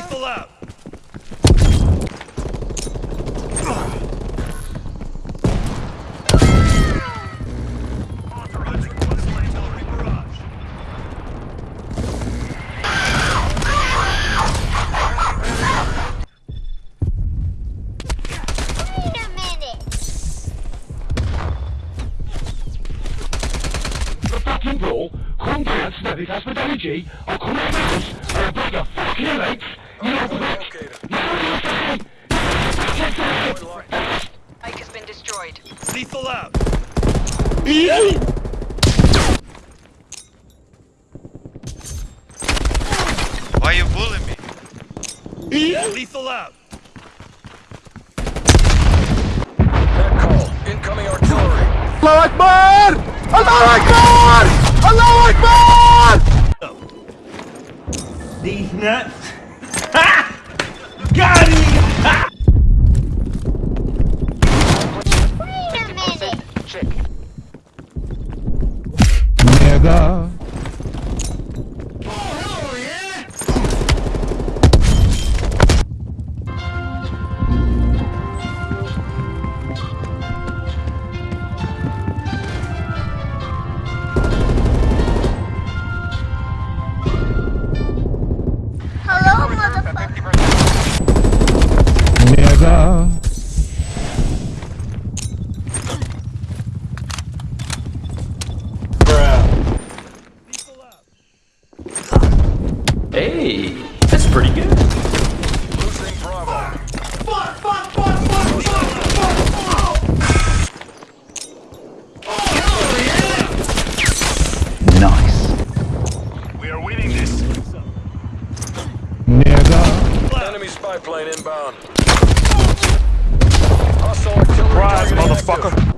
Lethal out. Authorized request liability barrage. Wait a minute. The fucking brawl, come down to the that's with energy, I'll come out of the house, and I'll break your fucking legs, you know what? Ike has been destroyed. Lethal out. Why you bullying me? Lethal out. That call. Incoming artillery. Allah Akbar! Allah Akbar! Allah Akbar! These nuts. Hey, that's pretty good. Losing Bravo. Nice. We are winning this. Nigga. Enemy spy plane inbound. Hostile artillery. Rise, targeting motherfucker.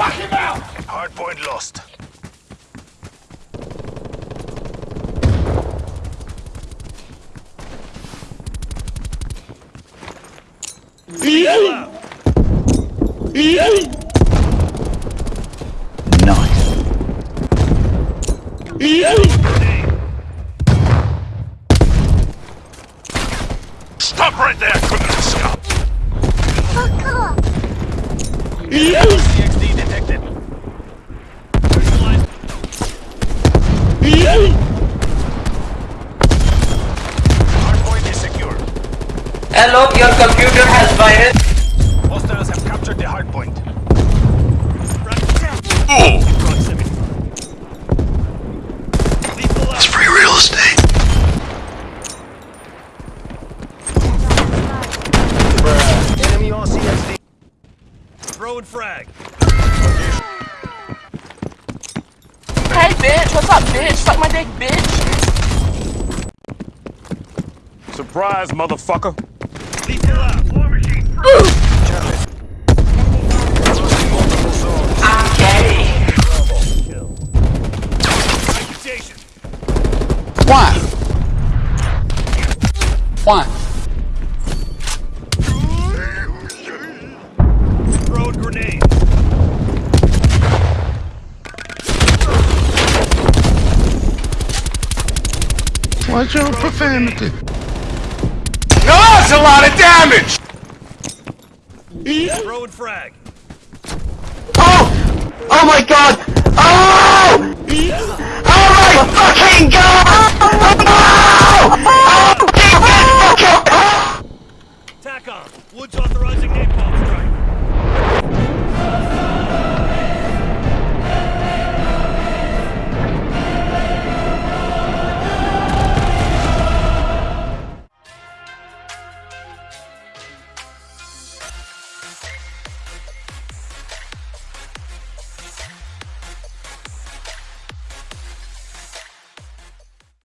active. Hardpoint lost. Lethal out. Nice. Stop right there, criminal scum. Hello, your computer has virus. Hostiles have captured the hardpoint. Oh! Proximity. Lethal out. Free real estate. Enemy on CXD. Throwing frag. Hey, bitch, what's up, bitch? Suck my dick, bitch. Surprise, motherfucker. Why? Throwing grenade. What's your profanity? No, that's a lot of damage! Throwing frag. Oh! Oh my god! Oh! Oh my fucking god! TACOM, Woods authorizing napalm strike.